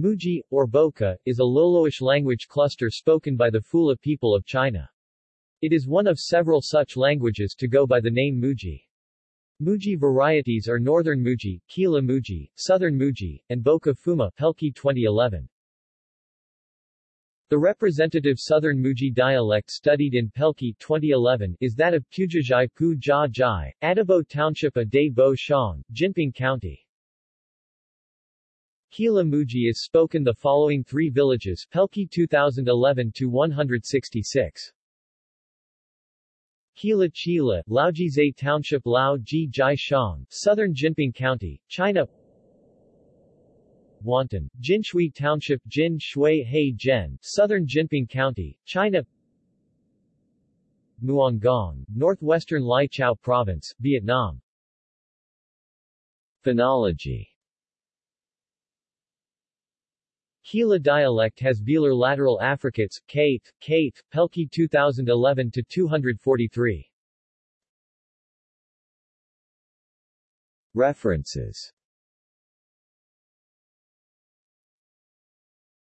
Muji, or Boka, is a Loloish language cluster spoken by the Phula people of China. It is one of several such languages to go by the name Muji. Muji varieties are Northern Muji, Kila Muji, Southern Muji, and Boka Fuma Pelkey 2011. The representative Southern Muji dialect studied in Pelkey 2011 is that of Pujajai Pu Jia Jai, Adabo Township of Day Bo Shang, Jinping County. Kila Muji is spoken the following three villages Pelkey 2011-166. Kila Chila, Laojizhai Township Lao Ji Jai Shang, Southern Jinping County, China. Wantan, Jinshui Township Jin Shui Southern Jinping County, China. Muangong, Northwestern Lai Chau Province, Vietnam. Phonology Kila dialect has velar lateral affricates, Kate, Kate, Pelkey 2011-243. References